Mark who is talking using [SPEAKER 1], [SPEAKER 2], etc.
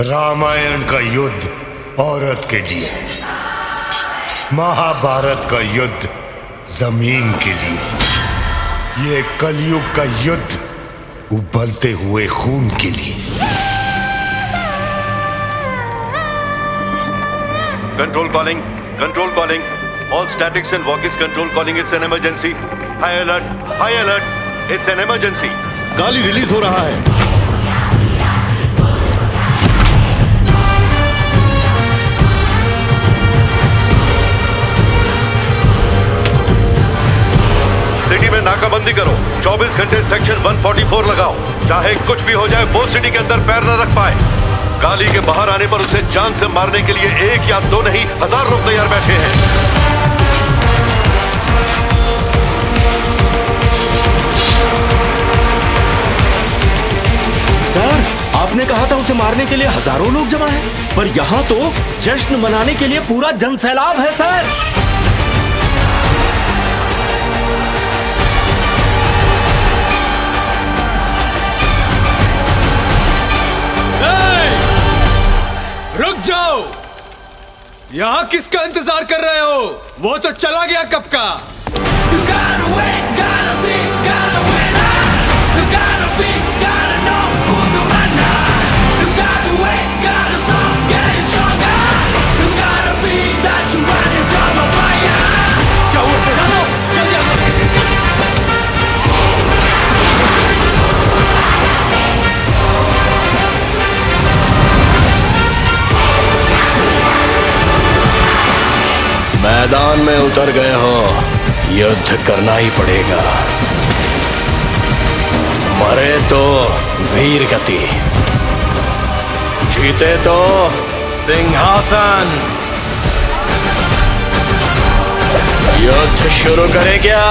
[SPEAKER 1] रामायण का युद्ध औरत के लिए महाभारत का युद्ध ज़मीन के लिए। ये कलयुग का युद्ध उबलते हुए खून के लिए।
[SPEAKER 2] Control calling control calling all statics and walk is control calling it's an emergency high alert high alert it's an emergency
[SPEAKER 3] गाली रिलीज़ हो रहा है।
[SPEAKER 2] सिटी में नाकाबंदी करो। 24 घंटे सेक्शन 144 लगाओ। चाहे कुछ भी हो जाए, वो सिटी के अंदर पैर न रख पाए। गाली के बाहर आने पर उसे जान से मारने के लिए एक या दो नहीं, हज़ार लोग तैयार बैठे हैं।
[SPEAKER 4] सर, आपने कहा था उसे मारने के लिए हज़ारों लोग जमा हैं, पर यहाँ तो जश्न मनाने के लिए पूरा जनसैलाब है, सर।
[SPEAKER 5] यहाँ किसका इंतज़ार कर रहे हो? वो तो चला गया कब का?
[SPEAKER 4] मैदान में उतर गए हो, युद्ध करना ही पड़ेगा। मरे तो वीर गति, जीते तो सिंहासन। युद्ध शुरू करे क्या?